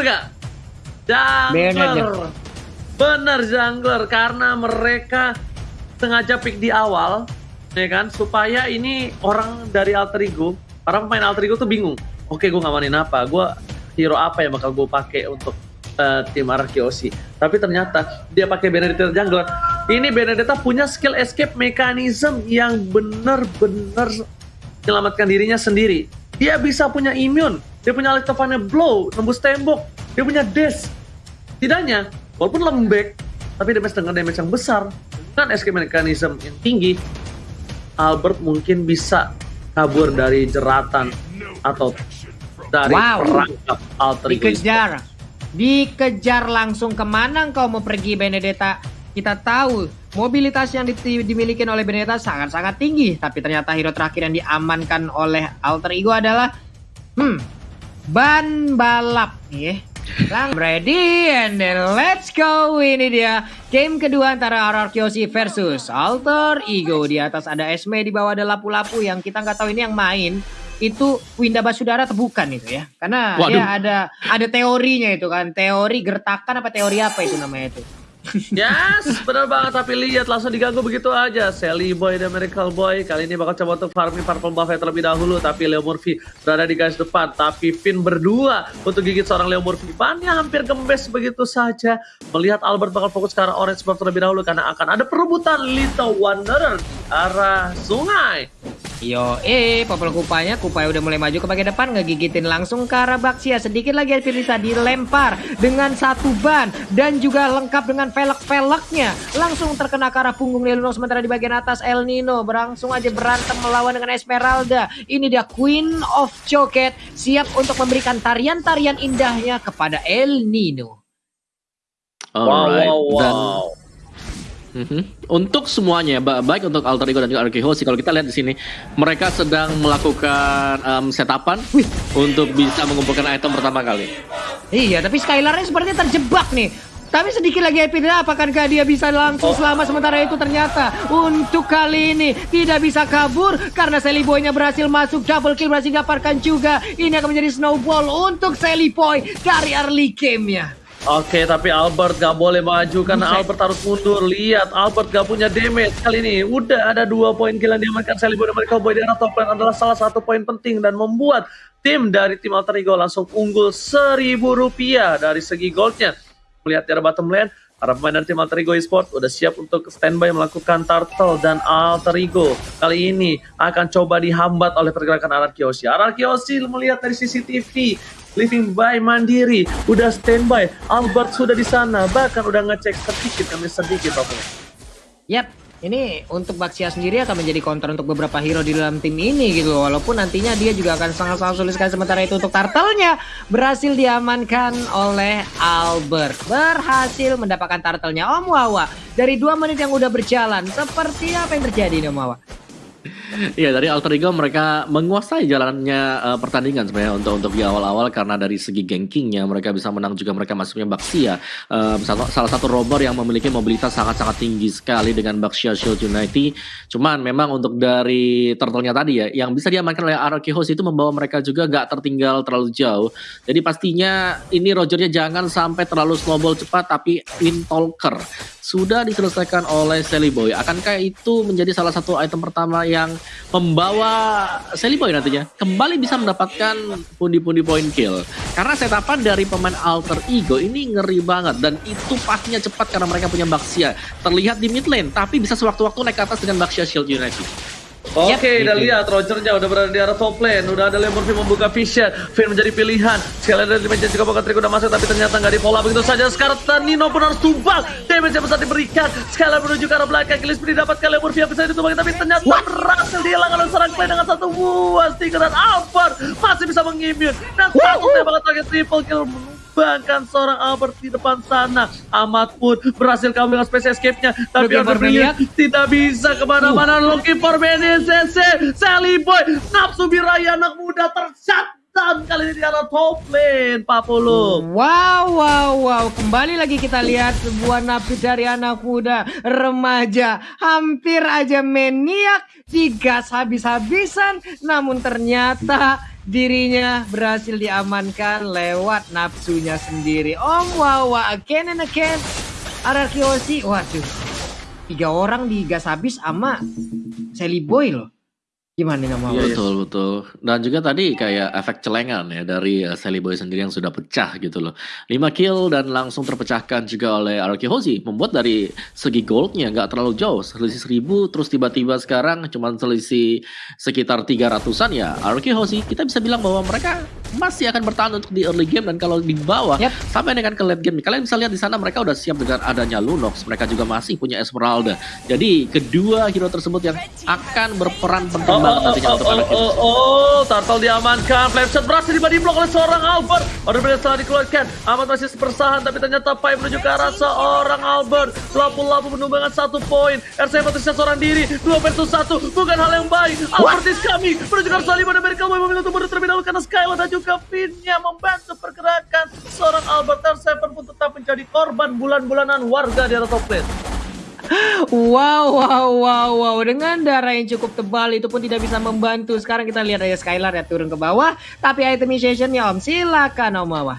Bener gak? Jungler. Bener jungler karena mereka sengaja pick di awal ya kan? Supaya ini orang dari alter ego para pemain alter ego tuh bingung. Oke gue ngamanin apa. Gue hero apa yang bakal gue pakai untuk uh, tim Arkeosi tapi ternyata dia pakai Benedetta Jungler ini Benedetta punya skill escape mechanism yang bener-bener menyelamatkan dirinya sendiri. Dia bisa punya immune. Dia punya Alexovania Blow nembus tembok dia punya dash tidaknya walaupun lembek tapi damage dengan damage yang besar dengan escape mechanism yang tinggi Albert mungkin bisa kabur dari jeratan atau dari wow. perangkap alter Dikejar. Dikejar langsung ke mana kau mau pergi Benedetta? Kita tahu mobilitas yang dimiliki oleh Benedetta sangat-sangat tinggi. Tapi ternyata hero terakhir yang diamankan oleh alter ego adalah hmm, ban balap. Yeah. Lang ready and then let's go. Ini dia game kedua antara RR Kyoshi versus Alter Ego. Di atas ada Esme, di bawah ada lapu-lapu yang kita nggak tahu ini yang main itu Winda Basudara atau bukan itu ya. Karena Waduh. dia ada ada teorinya itu kan. Teori gertakan apa teori apa itu namanya itu. Yes, benar banget. Tapi lihat langsung diganggu begitu aja. Sally Boy dan Miracle Boy kali ini bakal coba untuk farming Purple Buffet terlebih dahulu. Tapi Leo Murphy berada di garis depan. Tapi Finn berdua untuk gigit seorang Leo Murphy. Bannya hampir gembes begitu saja. Melihat Albert bakal fokus ke arah Orange Buff terlebih dahulu. Karena akan ada perebutan Little Wanderer arah sungai. Yo, eh, Popol Kupanya, Kupaya udah mulai maju ke bagian depan, ngegigitin langsung ke arah Baxia. Sedikit lagi Firisa dilempar dengan satu ban dan juga lengkap dengan velek-veleknya. Langsung terkena ke arah punggung Leluno sementara di bagian atas El Nino berlangsung aja berantem melawan dengan Esmeralda. Ini dia Queen of Choket siap untuk memberikan tarian-tarian indahnya kepada El Nino. Alright. Wow, wow, wow. Dan Mm -hmm. Untuk semuanya, baik untuk Alter Ego dan juga Arkehosi, kalau kita lihat di sini, mereka sedang melakukan um, setapan Wih. untuk bisa mengumpulkan item pertama kali. Iya, tapi Skylarnya sepertinya terjebak nih. Tapi sedikit lagi Epidra, apakah dia bisa langsung oh. selama sementara itu ternyata untuk kali ini tidak bisa kabur karena Sally Boy-nya berhasil masuk double kill berhasil dapatkan juga. Ini akan menjadi snowball untuk Sally Boy dari early game-nya. Oke, tapi Albert gak boleh maju karena Albert harus mundur. Lihat, Albert gak punya damage kali ini. Udah ada dua poin kill yang diamankan Sally Boy dan mereka Boy di arah top lane adalah salah satu poin penting dan membuat tim dari tim Alter Ego langsung unggul seribu rupiah dari segi goldnya. Melihat di arah bottom lane, Para pemain dari tim Alter Ego Esport udah siap untuk standby melakukan Turtle dan Alter Ego. Kali ini akan coba dihambat oleh pergerakan Arar Kiyoshi. Arar Kiyoshi melihat dari CCTV, living by mandiri, udah standby. Albert sudah di sana, bahkan udah ngecek sedikit kami sedikit. Yap, ini untuk Baxia sendiri akan menjadi counter untuk beberapa hero di dalam tim ini gitu. Walaupun nantinya dia juga akan sangat-sangat sulit sekali sementara itu untuk turtle-nya berhasil diamankan oleh Albert. Berhasil mendapatkan turtle-nya Om Wawa. Dari dua menit yang udah berjalan seperti apa yang terjadi Om Wawa Iya dari Alter Ego mereka menguasai jalannya uh, pertandingan sebenarnya untuk untuk di awal-awal karena dari segi gankingnya mereka bisa menang juga mereka masuknya Baxia uh, salah satu robber yang memiliki mobilitas sangat-sangat tinggi sekali dengan Baxia Shield United. Cuman memang untuk dari turtle-nya tadi ya yang bisa diamankan oleh Araki Host itu membawa mereka juga gak tertinggal terlalu jauh. Jadi pastinya ini Rogernya jangan sampai terlalu snowball cepat tapi Win Talker sudah diselesaikan oleh Sally Boy. Akankah itu menjadi salah satu item pertama yang membawa Sally Boy nantinya kembali bisa mendapatkan pundi-pundi point kill? Karena setapan dari pemain Alter Ego ini ngeri banget dan itu pastinya cepat karena mereka punya Baxia. Terlihat di mid lane tapi bisa sewaktu-waktu naik ke atas dengan Baxia Shield United. Oke, okay, udah lihat Rogernya udah berada di arah top lane. Udah ada Lemurphy membuka vision. Finn menjadi pilihan. Sekali dari dimensi juga bakal Trik udah masuk tapi ternyata nggak di pola begitu saja. Sekarang Nino pun harus tumbang. Damage yang besar diberikan. Sekali menuju ke arah belakang. Gillespie didapatkan Lemurphy yang bisa ditumbang tapi ternyata What? berhasil dihilangkan oleh serang play dengan satu buah stiker dan Alvar masih bisa mengimun. Dan satu tembakan terakhir triple kill bahkan seorang Albert di depan sana. Ahmad pun berhasil kabur dengan space escape-nya. Tapi Albert tidak bisa ke mana-mana. Uh. Looking for. Sally Boy. Nafsu biraya anak muda tercat dan kali ini di arah top lane Pak Pulu. Wow, wow, wow. Kembali lagi kita lihat sebuah napi dari anak muda remaja. Hampir aja maniak digas habis-habisan. Namun ternyata dirinya berhasil diamankan lewat nafsunya sendiri. Om Wawa again and again. Ararkiosi, waduh. Tiga orang digas habis sama Sally Boy loh. Gimana Iya. Betul betul. Dan juga tadi kayak efek celengan ya dari uh, Sally Boy sendiri yang sudah pecah gitu loh. 5 kill dan langsung terpecahkan juga oleh Aroki Hoshi. Membuat dari segi goldnya nggak terlalu jauh. Selisih 1000 terus tiba-tiba sekarang cuma selisih sekitar 300-an ya. Aroki Hoshi kita bisa bilang bahwa mereka masih akan bertahan untuk di early game dan kalau di bawah Yap. sampai dengan ke late game kalian bisa lihat di sana mereka udah siap dengan adanya Lunox mereka juga masih punya Esmeralda jadi kedua hero tersebut yang akan berperan penting Oh, banget oh, nantinya oh, untuk oh, Aroki oh, oh, Turtle diamankan. Flame shot berhasil di blok oleh seorang Albert. Order berhasil setelah dikeluarkan. Amat masih sepersahan, tapi ternyata Pai menuju ke arah seorang Albert. Lapu-lapu menumbangkan satu poin. R7 tersisa seorang diri. Dua versus satu. Bukan hal yang baik. Albert is coming. Menuju ke arah Salim. Ada Merkel Boy memilih untuk mundur terlebih dahulu karena Skylar dan juga Finnya membantu pergerakan. Seorang Albert R7 pun tetap menjadi korban bulan-bulanan warga di atas top lane. Wow, wow, wow, wow. Dengan darah yang cukup tebal itu pun tidak bisa membantu. Sekarang kita lihat aja Skylar ya turun ke bawah. Tapi itemizationnya Om, silakan Om Wawa.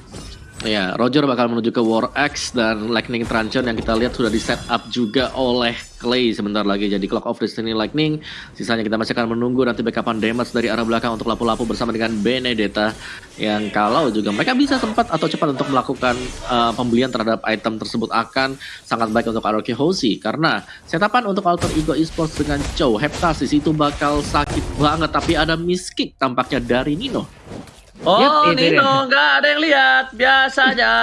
Ya, Roger bakal menuju ke War X dan Lightning Truncheon yang kita lihat sudah di set up juga oleh Clay sebentar lagi. Jadi Clock of Destiny Lightning, sisanya kita masih akan menunggu nanti backupan damage dari arah belakang untuk lapu-lapu bersama dengan Benedetta yang kalau juga mereka bisa sempat atau cepat untuk melakukan uh, pembelian terhadap item tersebut akan sangat baik untuk Aroki Hoshi karena setapan untuk Alter Ego Esports dengan Chow Heptasis itu bakal sakit banget tapi ada miskick tampaknya dari Nino. Oh, itu Nino, nggak ada yang lihat, biasa aja.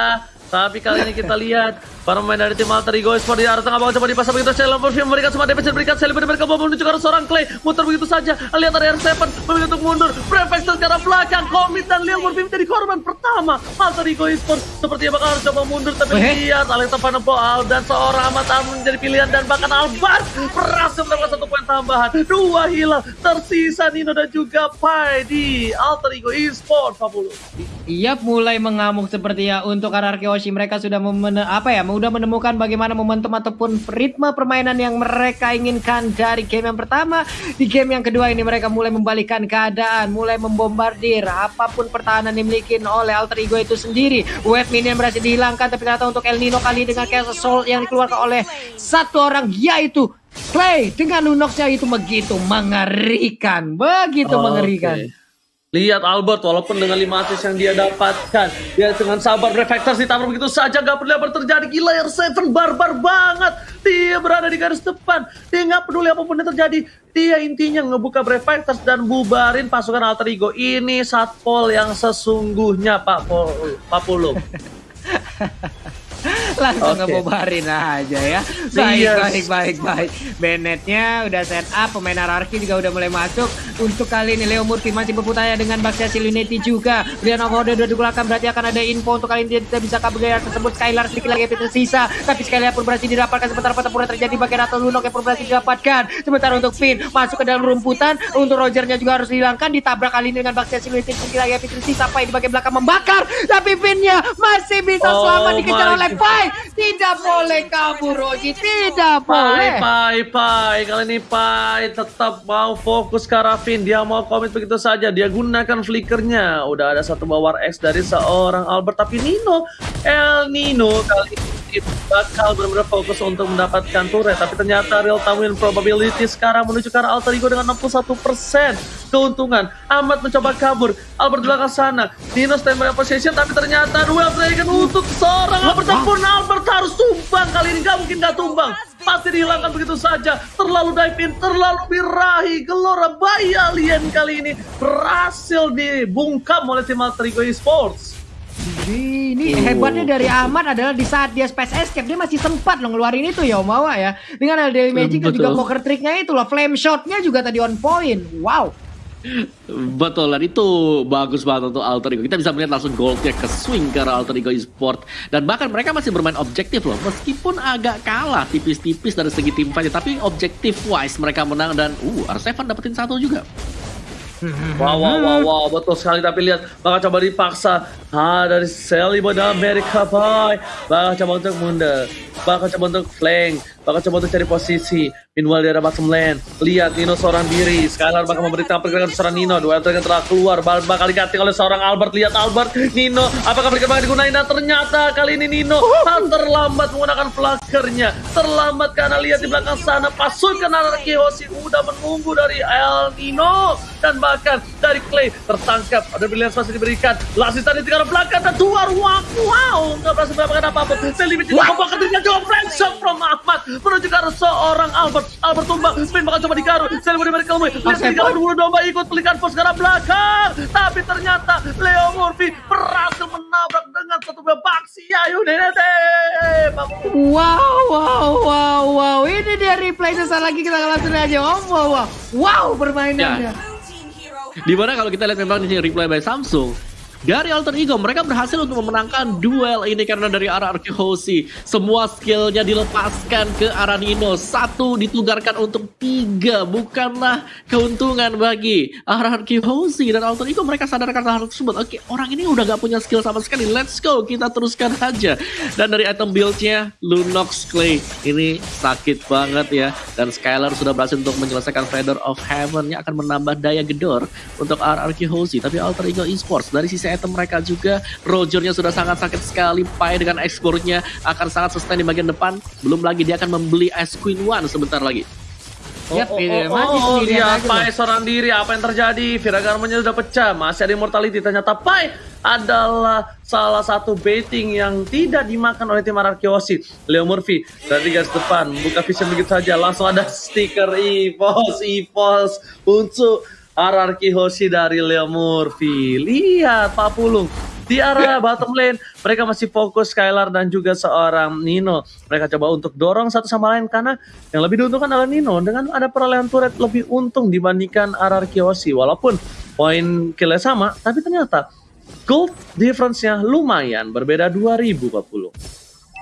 Tapi kali ini kita lihat para pemain dari tim Alter Ego Esport di arah tengah bawah coba dipasang begitu saja. Lamborghini memberikan semua damage berikan Sally mereka mau menuju ke arah seorang Clay. Muter begitu saja lihat ada R7 memilih untuk mundur. Prefect ke arah belakang komit dan Leon Murphy menjadi korban pertama Alter Ego Esport sepertinya bakal harus coba mundur tapi lihat Alexa Panapoal dan seorang Ahmad Amun menjadi pilihan dan bahkan Albar berhasil mendapatkan satu poin tambahan. Dua hilang tersisa Nino dan juga Pai di Alter Ego Esport 40 Iya mulai mengamuk seperti ya. Untuk Ararkyoshi mereka sudah memene, apa ya sudah menemukan bagaimana momentum ataupun ritme permainan yang mereka inginkan dari game yang pertama. Di game yang kedua ini mereka mulai membalikkan keadaan mulai membombardir apa pun pertahanan yang dimiliki oleh Alter Ego itu sendiri. Wave minion berhasil dihilangkan tapi ternyata untuk El Nino kali dengan Chaos Soul yang dikeluarkan oleh satu orang yaitu Clay dengan Lunoxnya itu begitu mengerikan. Begitu Oke. mengerikan Lihat Albert, walaupun dengan 5 assist yang dia dapatkan, dia dengan sabar reflektors ditabrak begitu saja, gak peduli apa terjadi. Gila, R7 barbar banget. Dia berada di garis depan. Dia nggak peduli apa pun yang terjadi. Dia intinya ngebuka reflektors dan bubarin pasukan Alter Ego. Ini satpol yang sesungguhnya, Pak Pol, Pak Pulung. langsung Oke. ngebobarin aja ya. Baik Yes. baik baik baik. Bennetnya udah set up pemain Ararki juga udah mulai masuk. Untuk kali ini Leo Murphy masih berputaya dengan Baxia Siluneti juga. Brian Okoda udah digunakan berarti akan ada info untuk kali ini dia tidak bisa kabur. Tersebut Skylar sedikit lagi tersisa tapi Skylar pun berhasil didapatkan sementara pertempuran terjadi bagian atau Lunok yang pun berhasil didapatkan sementara untuk Finn masuk ke dalam rumputan. Untuk Rogernya juga harus dihilangkan. Ditabrak kali ini dengan Baxia Siluneti sedikit lagi tersisa Pai di bagian belakang membakar. Tapi Finnnya masih bisa Oh selamat dikejar my oleh God. Tidak boleh kabur Roji tidak boleh Pai, Pai. Kali ini Pai tetap mau fokus ke Rafin. Dia mau komit begitu saja. Dia gunakan flickernya. Udah ada satu bawar X dari seorang Albert. Tapi Nino, El Nino kali ini bakal benar-benar fokus untuk mendapatkan turret. Tapi ternyata real time win probability sekarang menuju ke arah Alter Ego dengan 61% keuntungan. Ahmad mencoba kabur. Albert di belakang sana. Nino standby position. Tapi ternyata duel Dragon untuk seorang Albert. Pun Albert harus tumbang kali ini. Gak mungkin gak tumbang. Pasti dihilangkan begitu saja. Terlalu dive in, terlalu birahi. Gelora bayi alien kali ini berhasil dibungkam oleh tim Alter Ego Esports. Ini Oh. hebatnya dari Ahmad adalah di saat dia space escape dia masih sempat loh ngeluarin itu ya Omawa ya dengan LDL Magic dan juga poker tricknya itu loh flame shotnya juga tadi on point wow Betul, dan itu bagus banget untuk Alter Ego. Kita bisa melihat langsung goldnya ke swing ke Alter Ego Esport. Dan bahkan mereka masih bermain objektif loh. Meskipun agak kalah tipis-tipis dari segi tim fight. Tapi objektif wise mereka menang dan uh, R7 dapetin satu juga. Wow, wow, wow, wow, betul sekali. Tapi lihat, bakal coba dipaksa. Ah, dari Sally pada Amerika, boy. Bakal coba untuk mundur. bakal coba untuk flank, bakal coba untuk cari posisi. Meanwhile di arah bottom lane, lihat Nino seorang diri. Skylar bakal memberikan pergerakan seorang Nino. Dua yang telah keluar, bakal diganti oleh seorang Albert. Lihat Albert, Nino, apakah mereka bakal digunain? Dan ternyata kali ini Nino terlambat menggunakan flakernya. Terlambat karena lihat di belakang sana pasukan anarki Hoshi udah menunggu dari El Nino dan bahkan dari Clay tertangkap. Ada pilihan masih diberikan. Lasis tadi tinggal belakang dan keluar. Wow, wow, nggak berhasil mendapatkan apa-apa. Felipe tidak membawa ketika juga flank shot from Ahmad menuju ke arah seorang Albert. Albert tumbang, spin bakal coba digaru. Saya diberi mereka Lihat tiga dulu domba ikut pelikan pos ke arah belakang. Tapi ternyata Leo Murphy berhasil menabrak dengan satu baksi. Ayo Nenete. Wow, wow, wow, wow. Ini dia replay sesaat lagi kita langsung aja. Oh, wow, wow. Wow, permainannya. Ya. Di mana kalau kita lihat memang di replay by Samsung, dari Alter Ego mereka berhasil untuk memenangkan duel ini karena dari arah Hoshi semua skillnya dilepaskan ke arah Nino. Satu ditugarkan untuk tiga. Bukanlah keuntungan bagi arah Hoshi dan Alter Ego. Mereka sadarkan hal tersebut. Oke orang ini udah gak punya skill sama sekali. Let's go. Kita teruskan aja. Dan dari item buildnya Lunox Clay. Ini sakit banget ya. Dan Skylar sudah berhasil untuk menyelesaikan Feather of Heaven yang akan menambah daya gedor untuk arah Hoshi tapi Alter Ego Esports dari sisi item mereka juga. Rogernya sudah sangat sakit sekali. Pai dengan exportnya akan sangat sustain di bagian depan. Belum lagi dia akan membeli Ice Queen One sebentar lagi. Oh, yep, oh, oh, oh, oh lihat Pai seorang diri apa yang terjadi Viragarmanya sudah pecah masih ada immortality ternyata Pai adalah salah satu baiting yang tidak dimakan oleh tim Arakiosi Leo Murphy dari garis depan buka vision begitu saja langsung ada stiker EVOS EVOS untuk Ararki Hoshi dari Leo Murphy. Lihat Pak Pulung. Di arah bottom lane, mereka masih fokus Skylar dan juga seorang Nino. Mereka coba untuk dorong satu sama lain karena yang lebih diuntungkan adalah Nino. Dengan ada perolehan turret lebih untung dibandingkan Ararki Hoshi. Walaupun poin killnya sama, tapi ternyata gold difference-nya lumayan. Berbeda 2000 Pak Pulung.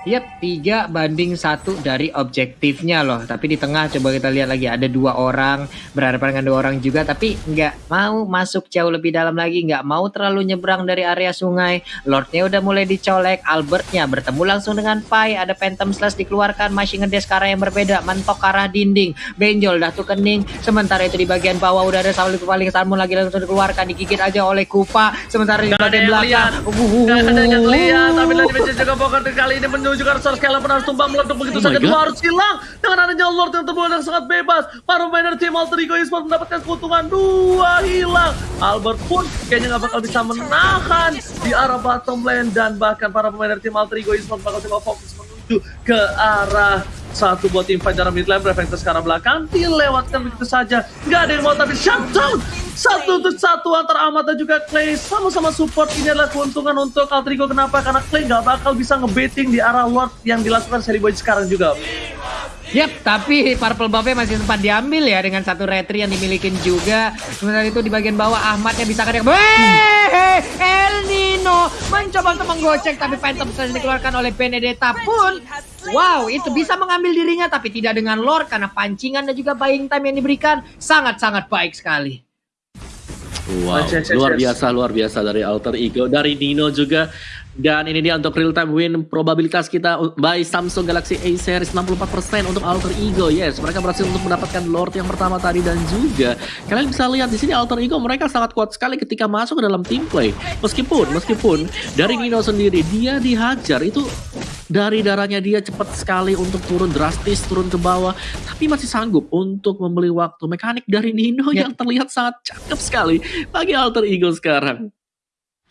Yap, tiga banding satu dari objektifnya loh. Tapi di tengah coba kita lihat lagi ada dua orang berhadapan dengan dua orang juga, tapi nggak mau masuk jauh lebih dalam lagi, nggak mau terlalu nyebrang dari area sungai. Lordnya udah mulai dicolek, Albertnya bertemu langsung dengan Pai. Ada Phantom Slash dikeluarkan, masih ngedes ke arah yang berbeda, mentok ke arah dinding. Benjol dah tuh kening. Sementara itu di bagian bawah udah ada Sauli paling Salmon lagi langsung dikeluarkan, digigit aja oleh Kupa. Sementara di bagian belakang, gak ada yang lihat, tapi lagi juga pokok kali ini menuju juga Sor Skella pun harus tumbang meletup begitu oh saja. Dua harus hilang dengan adanya Lord yang terbunuh yang sangat bebas. Para pemain dari tim Alter Ego Esports mendapatkan keuntungan dua hilang. Albert pun kayaknya nggak bakal bisa menahan di arah bottom lane dan bahkan para pemain dari tim Alter Ego Esports bakal coba fokus menuju ke arah satu buat tim dalam mid lane sekarang belakang. Dilewatkan begitu saja. Nggak ada yang mau tapi shutdown! Satu untuk satu antara Amat dan juga Clay. Sama-sama support. Ini adalah keuntungan untuk Altrigo kenapa? Karena Clay nggak bakal bisa ngebaiting di arah Lord yang dilakukan Seri Boy sekarang juga Yap, tapi Purple Buffet masih sempat diambil ya dengan satu retri yang dimiliki juga. Sementara itu di bagian bawah Ahmadnya bisa kadang Weh, El Nino mencoba untuk menggocek tapi Phantom Slash dikeluarkan oleh Benedetta pun Wow, itu bisa mengambil dirinya tapi tidak dengan lore karena pancingan dan juga buying time yang diberikan sangat-sangat baik sekali. Wow, luar biasa, luar biasa dari Alter Ego, dari Nino juga. Dan ini dia untuk real time win probabilitas kita by Samsung Galaxy A series 64% untuk Alter Ego. Yes, mereka berhasil untuk mendapatkan Lord yang pertama tadi dan juga kalian bisa lihat di sini Alter Ego mereka sangat kuat sekali ketika masuk ke dalam team play. Meskipun meskipun dari Nino sendiri dia dihajar itu dari darahnya dia cepat sekali untuk turun drastis turun ke bawah tapi masih sanggup untuk membeli waktu mekanik dari Nino ya. yang terlihat sangat cakep sekali bagi alter ego sekarang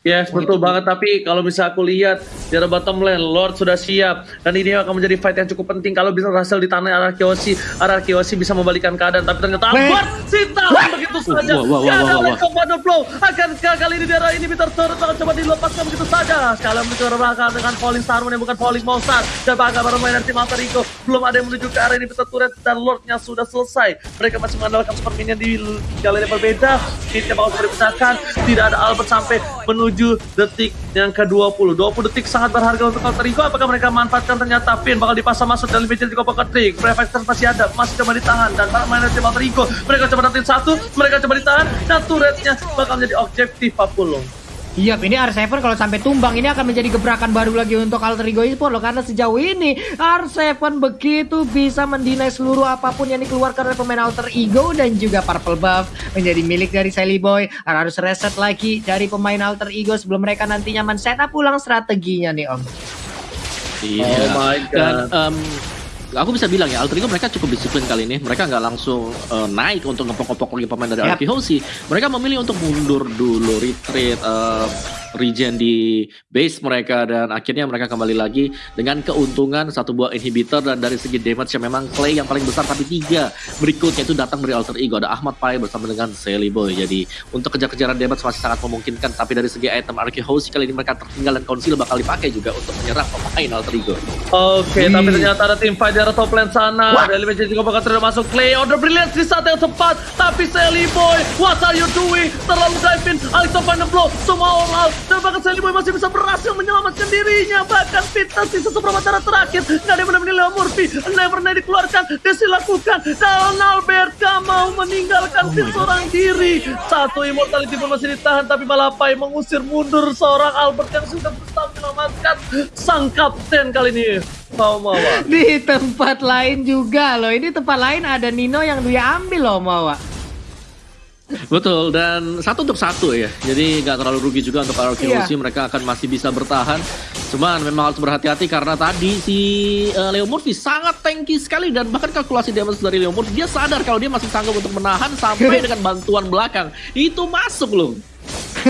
Yes, betul banget. Tapi kalau bisa aku lihat di arah bottom lane, Lord sudah siap. Dan ini akan menjadi fight yang cukup penting. Kalau bisa berhasil di tanah arah Kyoshi, arah Kyoshi bisa membalikan keadaan. Tapi ternyata Albert Sita begitu saja. Wow, wow, wow. Ada flow. Akan kali ini di arah ini Peter Turret akan coba dilepaskan begitu saja. Sekali menuju ke belakang dengan falling Starman yang bukan falling Monster. Dan bahkan para pemain tim Alter Ego belum ada yang menuju ke arah ini Peter Turret dan Lordnya sudah selesai. Mereka masih mengandalkan super minion di jalan yang berbeda. Kitnya bakal dipecahkan. Tidak ada Albert sampai menuju 7 detik yang ke-20. 20 detik sangat berharga untuk Alter Ego. Apakah mereka manfaatkan ternyata Finn bakal dipasang masuk dan lebih juga pocket trick. Prefector masih ada, masih coba ditahan dan para main tim Ego. Mereka coba dapetin satu, mereka coba ditahan dan turretnya bakal menjadi objektif Papulung. Iya, ini R7 kalau sampai tumbang ini akan menjadi gebrakan baru lagi untuk Alter Ego Esport loh karena sejauh ini R7 begitu bisa mendinai seluruh apa pun yang dikeluarkan oleh pemain Alter Ego dan juga Purple Buff menjadi milik dari Sally Boy. Harus reset lagi dari pemain Alter Ego sebelum mereka nantinya men setup ulang strateginya nih Om. Iya. Oh my God. Dan em, aku bisa bilang ya, Alter Ego mereka cukup disiplin kali ini. Mereka nggak langsung eh, naik untuk ngepok-ngepok lagi pemain dari. Arki Hoshi. Mereka memilih untuk mundur dulu, retreat, eh, regen di base mereka dan akhirnya mereka kembali lagi dengan keuntungan satu buah inhibitor dan dari segi damage yang memang Clay yang paling besar tapi tiga berikutnya itu datang dari Alter Ego ada Ahmad Pai bersama dengan Sally Boy jadi untuk kejar-kejaran damage masih sangat memungkinkan tapi dari segi item Hoshi kali ini mereka tertinggal dan Council bakal dipakai juga untuk menyerang pemain Alter Ego Oke, Ih. tapi ternyata ada tim fight di arah top lane sana. Dari Legend juga bakal terus masuk play. Order brilliant di saat yang tepat. Tapi Sally Boy, what are you doing? Terlalu dive in. The blow. Semua all out. Dan bahkan Sally Boy masih bisa berhasil menyelamatkan dirinya. Bahkan Fitness di satu permata terakhir. Nggak ada yang benar-benar Leo Murphy. Never Nay dikeluarkan. Desi lakukan. Dan Albert gak mau meninggalkan tim seorang diri. Satu immortality pun masih ditahan. Tapi Malapai mengusir mundur seorang Albert yang sudah berusaha menyelamatkan sang kapten kali ini. Mau Mawa. Di tempat lain juga loh. Ini tempat lain ada Nino yang dia ambil loh Mawa. Betul dan satu untuk satu ya. Jadi nggak terlalu rugi juga untuk Iya. Hoshi. Mereka akan masih bisa bertahan. Cuman memang harus berhati-hati karena tadi si eh, Leo Murphy sangat tanky sekali dan bahkan kalkulasi damage dari Leo Murphy dia sadar kalau dia masih sanggup untuk menahan sampai dengan bantuan belakang. Itu masuk loh.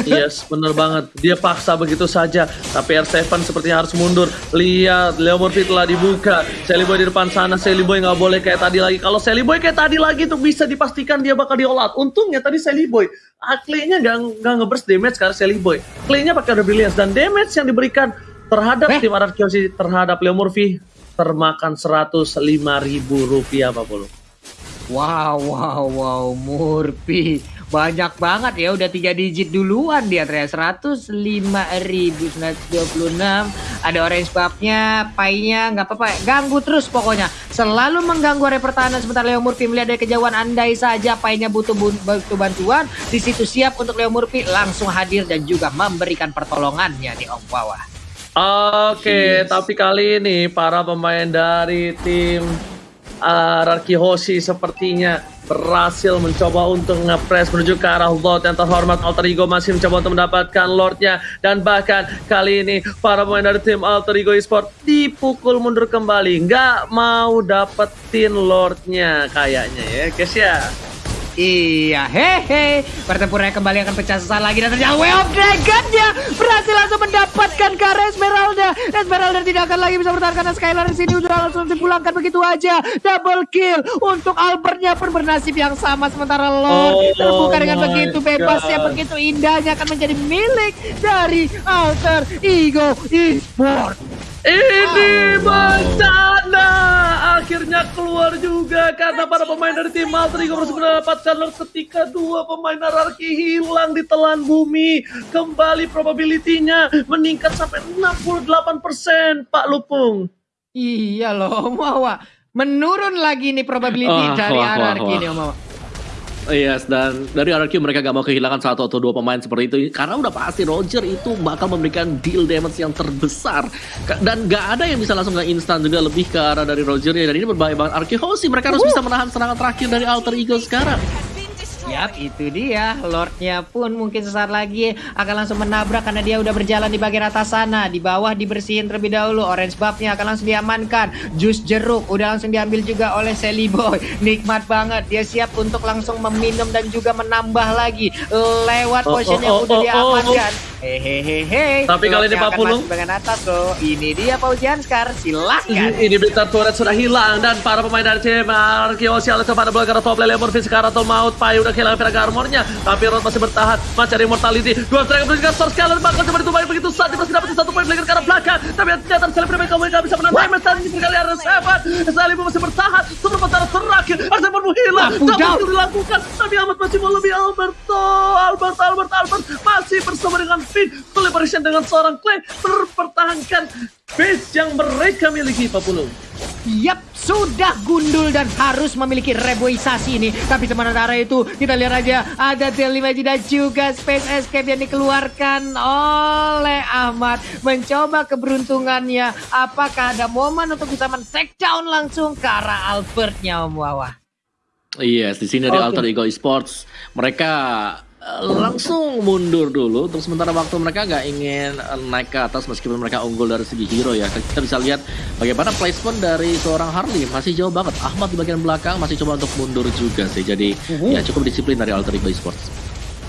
Yes, bener banget. Dia paksa begitu saja. Tapi R7 sepertinya harus mundur. Lihat, Leo Murphy telah dibuka. Sally Boy di depan sana. Sally Boy nggak boleh kayak tadi lagi. Kalau Sally Boy kayak tadi lagi tuh bisa dipastikan dia bakal diolat. Untungnya tadi Sally Boy. Ah, Clay-nya nggak nggak ngeburst damage karena Sally Boy. Clay-nya pakai Brilliance. Dan damage yang diberikan terhadap Eh. tim Arab terhadap Leo Murphy termakan 105 ribu rupiah Pak Polo. Wow, wow, wow, Murphy. Banyak banget ya, udah tiga digit duluan dia ternyata 105.926. Ada orange buff-nya, pie-nya, nggak apa-apa. Ganggu terus pokoknya. Selalu mengganggu area pertahanan sebentar Leo Murphy melihat dari kejauhan andai saja pie-nya butuh, butuh bantuan. Di situ siap untuk Leo Murphy langsung hadir dan juga memberikan pertolongannya di Om Bawah. Oke, tapi kali ini para pemain dari tim uh, Rarki Hoshi sepertinya berhasil mencoba untuk ngepres menuju ke arah Lord yang terhormat. Alter Ego masih mencoba untuk mendapatkan Lordnya. Dan bahkan kali ini para pemain dari tim Alter Ego Esport dipukul mundur kembali. Nggak mau dapetin Lordnya kayaknya ya guys ya Iya, hehe. Pertempurannya kembali akan pecah sesaat lagi dan ternyata Way of Dragon-nya berhasil langsung mendapatkan ke arah Esmeralda. Esmeralda tidak akan lagi bisa bertahan karena Skylar di sini sudah langsung dipulangkan begitu aja. Double kill untuk Albertnya pun bernasib yang sama sementara Lord Oh terbuka dengan begitu bebasnya, God. begitu indahnya akan menjadi milik dari Alter Ego Esport. Ini bencana akhirnya keluar juga karena para pemain dari tim harus mendapatkan Lord ketika dua pemain hierarki hilang di telan bumi. Kembali probability-nya meningkat sampai 68% Pak Lupung. Iya loh, Mawa. Menurun lagi nih probability Ah, dari hierarki nih, Mawa. Yes, dan dari RRQ mereka gak mau kehilangan satu atau dua pemain seperti itu. Karena udah pasti Roger itu bakal memberikan deal damage yang terbesar. Dan gak ada yang bisa langsung nggak instan juga lebih ke arah dari Roger ya dan ini berbahaya banget. RQ Hoshi mereka harus bisa menahan serangan terakhir dari Alter Ego sekarang Yap, itu dia. Lordnya pun mungkin sesaat lagi akan langsung menabrak karena dia udah berjalan di bagian atas sana. Di bawah dibersihin terlebih dahulu. Orange buff-nya akan langsung diamankan. Jus jeruk udah langsung diambil juga oleh Sally Boy. Nikmat banget. Dia siap untuk langsung meminum dan juga menambah lagi lewat Oh, potion oh, yang oh, udah oh, diamankan. Hehehe. Tapi kali ini Pak Pulung- bagian atas loh. Ini dia Paujian Scar. Silahkan. Ini Blitar turret sudah hilang dan para pemain dari tim Arkiosi Alex pada bola karena top lane Murphy sekarang atau maut Pai udah kehilangan Viraga armornya tapi Rod masih bertahan masih ada immortality. Dua strike menunjukkan source kalian bakal coba ditumbangin begitu saja masih dapat satu poin lagi ke arah belakang. Tapi ternyata Salim Prima kamu nggak bisa menang. Damage dan ini berkali ada Seven. Salim masih bertahan sebentar terakhir. Arsen pun hilang down. kill dilakukan. Tapi Ahmad masih mau lebih Alberto Albert Albert Albert masih bersama dengan Finn. Collaboration dengan seorang Clay mempertahankan base yang mereka miliki Pak Pulung Yap, sudah gundul dan harus memiliki reboisasi ini. Tapi sementara itu, kita lihat aja ada Delimaji dan juga Space Escape yang dikeluarkan oleh Ahmad. Mencoba keberuntungannya. Apakah ada momen untuk bisa men-take down langsung ke arah Albertnya Om Wawa? Yes, di sini dari Oke. Alter Ego Esports mereka langsung mundur dulu untuk sementara waktu mereka nggak ingin eh, naik ke atas meskipun mereka unggul dari segi hero ya. Kita bisa lihat bagaimana placement dari seorang Harley masih jauh banget. Ahmad di bagian belakang masih coba untuk mundur juga sih. Jadi Uhu. ya cukup disiplin dari Alter Ego Esports.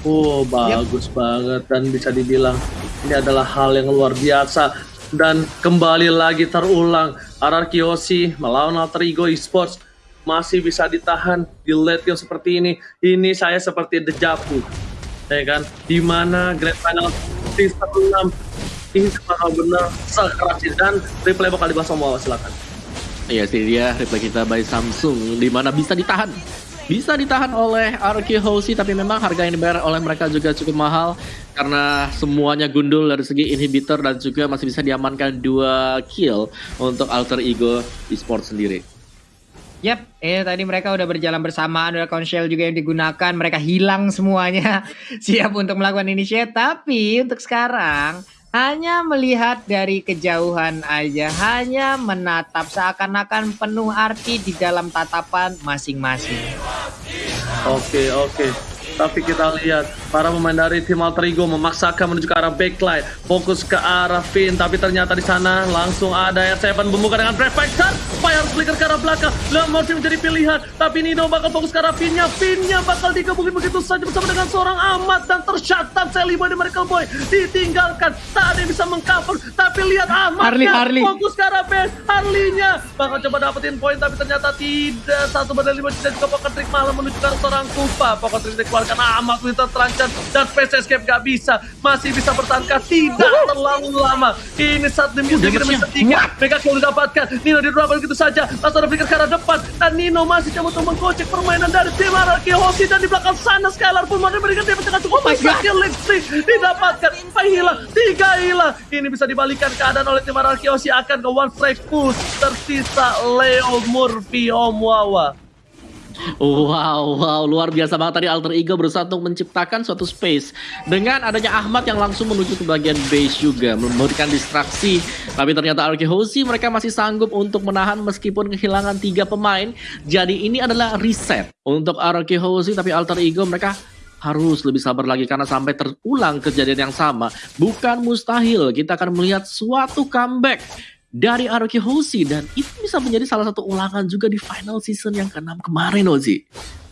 Oh, bagus banget dan bisa dibilang ini adalah hal yang luar biasa dan kembali lagi terulang RR Kiyoshi melawan Alter Ego Esports masih bisa ditahan di late game seperti ini. Ini saya seperti dejavu. Ya kan? Di mana Grand Final season 6 ini benar-benar sekeras ini. dan replay bakal dibahas sama silakan. Iya sih dia replay kita by Samsung di mana bisa ditahan. Bisa ditahan oleh RQ Hoshi tapi memang harga yang dibayar oleh mereka juga cukup mahal karena semuanya gundul dari segi inhibitor dan juga masih bisa diamankan dua kill untuk Alter Ego Esports sendiri. Yap, eh tadi mereka udah berjalan bersamaan, ada konsil juga yang digunakan, mereka hilang semuanya, siap untuk melakukan initiate. Tapi untuk sekarang hanya melihat dari kejauhan aja, hanya menatap seakan-akan penuh arti di dalam tatapan masing-masing. Oke oke. Tapi kita lihat para pemain dari tim Alter Ego memaksakan menuju ke arah backline, fokus ke arah Finn, tapi ternyata di sana langsung ada R7 membuka dengan Fighter, Fire Flicker ke arah belakang, Lamorti menjadi pilihan, tapi Nino bakal fokus ke arah Finn-nya, Finn-nya bakal digabungin begitu saja bersama dengan seorang Ahmad dan tercatat Sally Boy dan Miracle Boy. Ditinggalkan, tak ada yang bisa mengcover, tapi lihat Ahmad Harley, Harley. fokus ke arah base, Harley-nya. Bakal coba dapetin poin tapi ternyata tidak, satu bandar lima dan juga Pocket Trick malah menuju ke arah seorang Kupa, Pocket Trick dikeluarkan amat Winter terancam dan Space Escape gak bisa masih bisa bertahankah tidak terlalu lama. Ini saat demi Udah bersih. ketiga mereka kalau didapatkan Nino di drop begitu saja. Langsung ada flicker ke arah depan. Dan Nino masih coba untuk menggocek permainan dari tim Araki Hoshi dan di belakang sana Skylar pun mau memberikan dia dengan cukup Oh God. kill Lipstick didapatkan. Empat hilang tiga hilang ini bisa dibalikan keadaan oleh tim Araki Hoshi akan ke one strike push. Tersisa Leo Murphy Om Wawa Wow, wow, luar biasa banget tadi Alter Ego berusaha untuk menciptakan suatu space dengan adanya Ahmad yang langsung menuju ke bagian base juga memberikan distraksi. Tapi ternyata RK Hoshi mereka masih sanggup untuk menahan meskipun kehilangan tiga pemain. Jadi ini adalah reset untuk RK Hoshi tapi Alter Ego mereka harus lebih sabar lagi karena sampai terulang kejadian yang sama. Bukan mustahil kita akan melihat suatu comeback dari Aroki Hoshi dan itu bisa menjadi salah satu ulangan juga di final season yang ke-6 kemarin Ozi.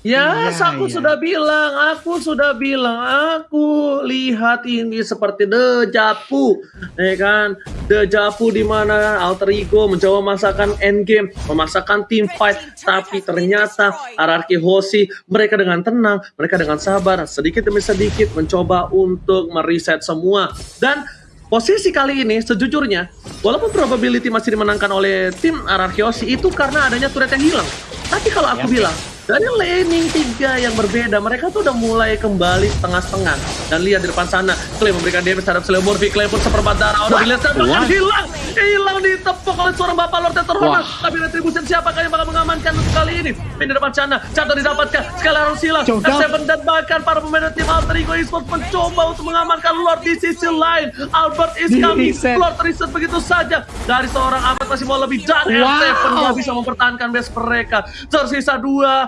Ya, Iya, aku iya. sudah bilang, aku sudah bilang, aku lihat ini seperti dejavu, ya kan? Dejavu di mana Alter Ego mencoba memaksakan endgame, memaksakan team fight, tapi ternyata RRQ Hoshi mereka dengan tenang, mereka dengan sabar, sedikit demi sedikit mencoba untuk mereset semua dan Posisi kali ini sejujurnya, walaupun probability masih dimenangkan oleh tim Hoshi itu karena adanya turret yang hilang. Tapi kalau aku Ya. bilang, dari laning tiga yang berbeda, mereka tuh udah mulai kembali setengah-setengah. Dan lihat di depan sana, Clay memberikan damage terhadap Sleo Murphy, Clay pun seperempat darah, udah dilihat bahkan hilang, hilang ditepuk oleh seorang bapak Lord yang terhormat. Tapi Retribution siapakah yang bakal mengamankan untuk kali ini? Main di depan sana, Cato didapatkan, sekali harus hilang, Seven dan bahkan para pemain dari tim Alter Ego Esports mencoba untuk mengamankan Lord di sisi lain. Albert is coming. Lord reset begitu saja. Dari seorang Ahmad masih mau lebih dan Wow. R7 nggak bisa mempertahankan base mereka. Tersisa dua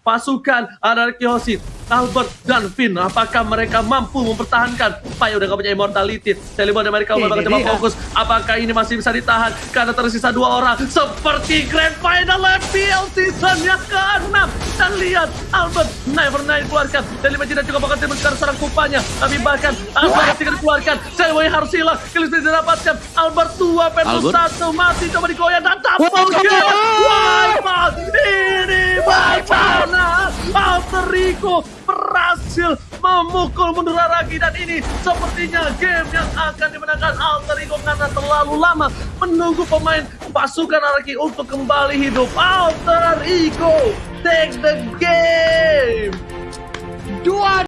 pasukan ada Kiyoshi, Albert dan Finn. Apakah mereka mampu mempertahankan? Pai udah gak punya immortality. Celeborn dan mereka Ini bakal coba dia. fokus. Apakah ini masih bisa ditahan? Karena tersisa dua orang. Seperti Grand Final FPL season yang ke-6. Dan lihat, Albert Never Night keluarkan. Dan lima tidak juga bakal diberikan serang kupanya. Tapi bahkan Albert tidak dikeluarkan. Celeborn harus hilang. Killis tidak didapatkan. Albert 2 versus Albert? 1. Mati coba digoyang dan double Wow. kill. Wipeout. Bagaimana Alter Ego berhasil memukul mundur Araki dan ini sepertinya game yang akan dimenangkan Alter Ego karena terlalu lama menunggu pemain pasukan Araki untuk kembali hidup. Alter Ego take the game. Dua